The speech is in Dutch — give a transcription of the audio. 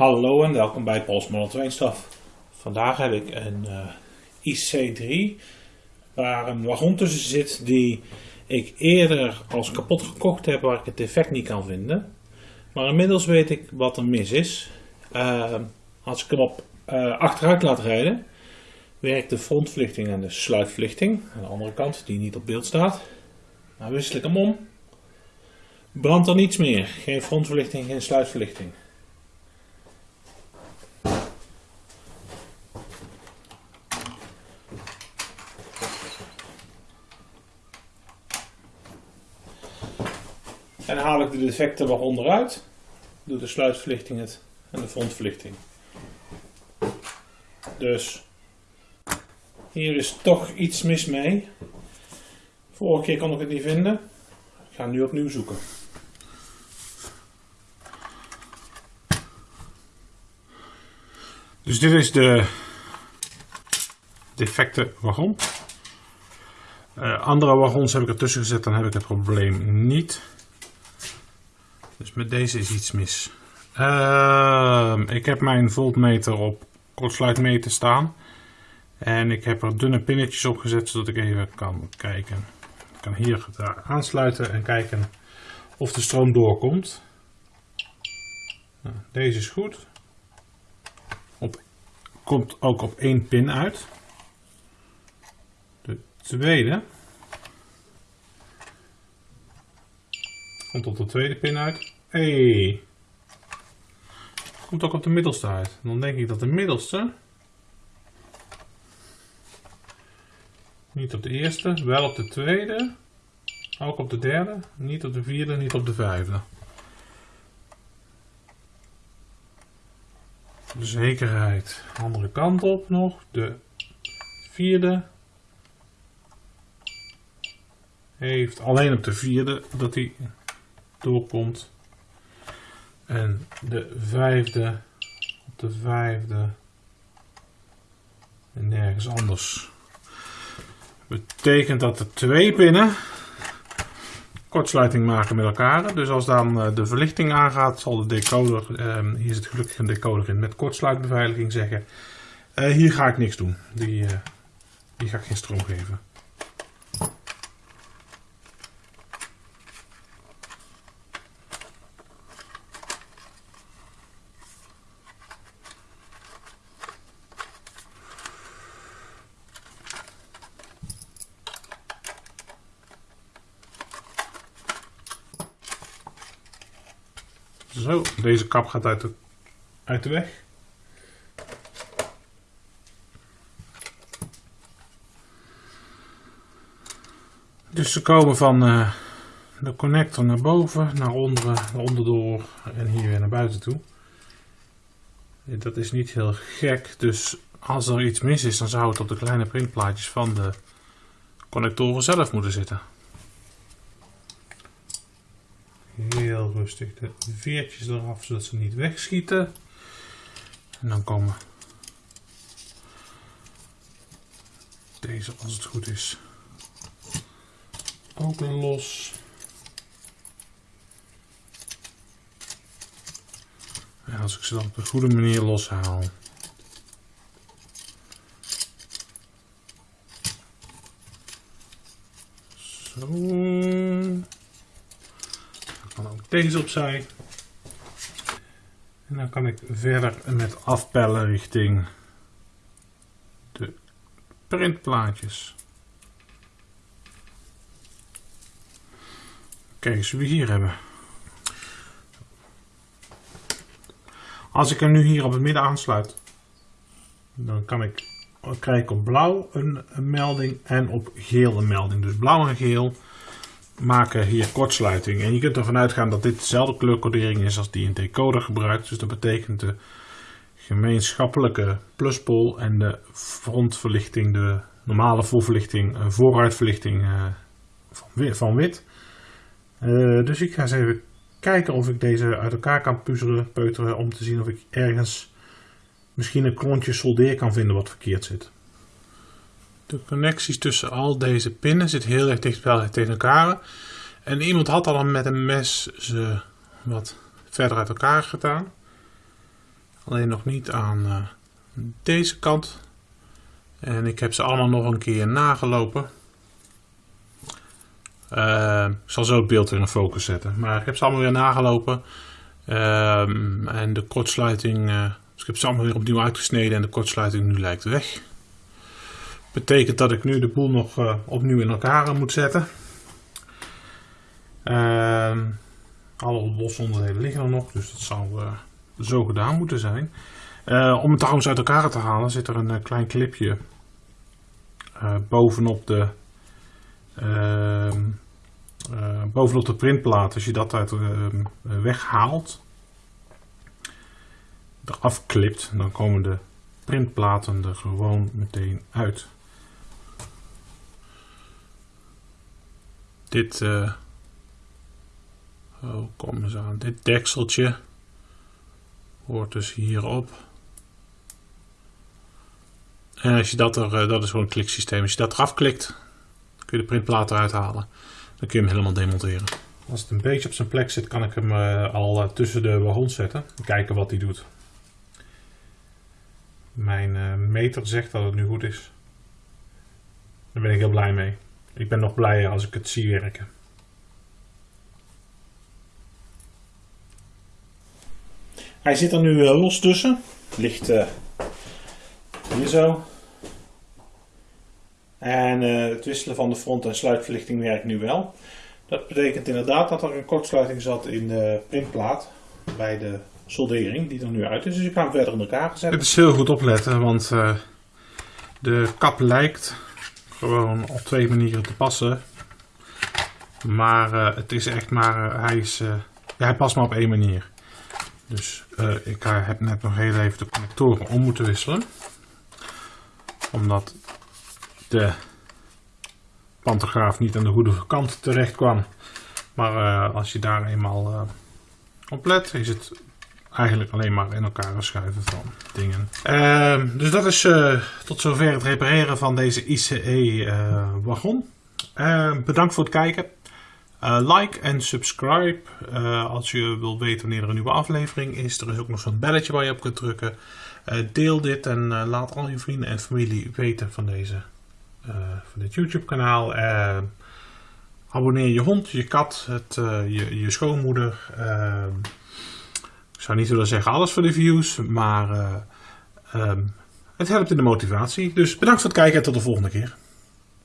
Hallo en welkom bij Pols Model Vandaag heb ik een uh, IC3 waar een wagon tussen zit die ik eerder als kapot gekocht heb waar ik het defect niet kan vinden. Maar inmiddels weet ik wat er mis is. Uh, als ik hem op uh, achteruit laat rijden werkt de frontverlichting en de sluitverlichting. Aan de andere kant die niet op beeld staat. Maar wissel ik hem om. Brandt er niets meer. Geen frontverlichting, geen sluitverlichting. En dan de defecten wat onderuit. Doe de sluitverlichting het en de frontverlichting. Dus hier is toch iets mis mee. Vorige keer kon ik het niet vinden. Ik ga nu opnieuw zoeken. Dus dit is de defecte wagon. Uh, andere wagons heb ik ertussen gezet, dan heb ik het probleem niet. Dus met deze is iets mis. Uh, ik heb mijn voltmeter op kortsluitmeter staan. En ik heb er dunne pinnetjes op gezet zodat ik even kan kijken. Ik kan hier aansluiten en kijken of de stroom doorkomt. Nou, deze is goed. Op, komt ook op één pin uit. De tweede komt op de tweede pin uit. Hey. Komt ook op de middelste uit. Dan denk ik dat de middelste Niet op de eerste, wel op de tweede. Ook op de derde, niet op de vierde, niet op de vijfde. De zekerheid. Andere kant op nog. De vierde. Heeft alleen op de vierde dat hij doorkomt. En de vijfde op de vijfde. En nergens anders betekent dat de twee pinnen kortsluiting maken met elkaar. Dus als dan eh, de verlichting aangaat, zal de decoder, ehm, hier zit gelukkig een decoder in met kortsluitbeveiliging, zeggen: uh, Hier ga ik niks doen. Die, uh, die ga ik geen stroom geven. Zo, deze kap gaat uit de, uit de weg. Dus ze komen van uh, de connector naar boven, naar onderen, naar onderdoor en hier weer naar buiten toe. Dat is niet heel gek, dus als er iets mis is, dan zou het op de kleine printplaatjes van de connectoren zelf moeten zitten. Heel rustig de veertjes eraf, zodat ze niet wegschieten. En dan komen deze, als het goed is, ook los. En als ik ze dan op de goede manier loshaal. Zo deze opzij. En dan kan ik verder met afpellen richting de printplaatjes. Kijk eens wie we hier hebben. Als ik hem nu hier op het midden aansluit, dan kan ik, krijg ik op blauw een melding en op geel een melding. Dus blauw en geel maken hier kortsluiting. En je kunt ervan uitgaan dat dit dezelfde kleurcodering is als die een decoder gebruikt. Dus dat betekent de gemeenschappelijke pluspol en de frontverlichting, de normale voorverlichting, eh, vooruitverlichting uh, van, wit. Uh, dus ik ga eens even kijken of ik deze uit elkaar kan puzzelen, peuteren, om te zien of ik ergens misschien een klontje soldeer kan vinden wat verkeerd zit. De connecties tussen al deze pinnen zitten heel erg dicht tegen elkaar. En iemand had al met een mes ze wat verder uit elkaar gedaan. Alleen nog niet aan uh, deze kant. En ik heb ze allemaal nog een keer nagelopen. Uh, ik zal zo het beeld weer in focus zetten. Maar ik heb ze allemaal weer nagelopen. Uh, en de kortsluiting, uh, dus ik heb ze allemaal weer opnieuw uitgesneden en de kortsluiting nu lijkt weg. Betekent dat ik nu de boel nog uh, opnieuw in elkaar moet zetten. Ehm, alle losse onderdelen liggen er nog, dus dat zou zo gedaan moeten zijn. om het trouwens uit elkaar te halen zit er een klein clipje bovenop de ehm, uh, bovenop de printplaat, als je dat uit uh, weghaalt, eraf klipt, dan komen de printplaten er gewoon meteen uit. Dit, uh, kom eens aan, dit dekseltje hoort dus hierop. En als je dat er, dat is gewoon een kliksysteem, als je dat eraf klikt, kun je de printplaat eruit halen. Dan kun je hem helemaal demonteren. Als het een beetje op zijn plek zit, kan ik hem uh, al uh, tussen de wagons zetten. Kijken wat hij doet. Mijn uh, meter zegt dat het nu goed is. Daar ben ik heel blij mee. Ik ben nog blijer als ik het zie werken. Hij zit er nu los tussen. Ligt hier zo. En uh, het wisselen van de front- en sluitverlichting werkt nu wel. Dat betekent inderdaad dat er een kortsluiting zat in de printplaat bij de soldering, die er nu uit is. Dus je kan hem verder in elkaar zetten. Het is heel goed opletten, want uh, de kap lijkt gewoon op twee manieren te passen. Maar uh, het is echt maar, hij, is, ja, hij past maar op één manier. Dus ik heb net nog heel even de connectoren om moeten wisselen. Omdat de pantograaf niet aan de goede kant terecht kwam. Maar als je daar eenmaal op let, is het eigenlijk alleen maar in elkaar schuiven van dingen. Uh, dus dat is uh, tot zover het repareren van deze ICE wagon. bedankt voor het kijken. like en subscribe als je wilt weten wanneer er een nieuwe aflevering is. Er is ook nog zo'n belletje waar je op kunt drukken. deel dit en laat al je vrienden en familie weten van deze van dit YouTube kanaal. Uh, abonneer je hond, je kat, het, je, je, schoonmoeder. Ik zou niet willen zeggen alles voor de views, maar um, het helpt in de motivatie. Dus bedankt voor het kijken en tot de volgende keer.